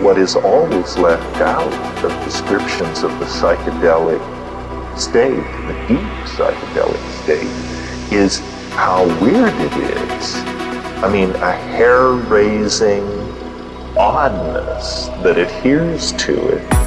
what is always left out of descriptions of the psychedelic state, the deep psychedelic state, is how weird it is. I mean, a hair raising oddness that adheres to it.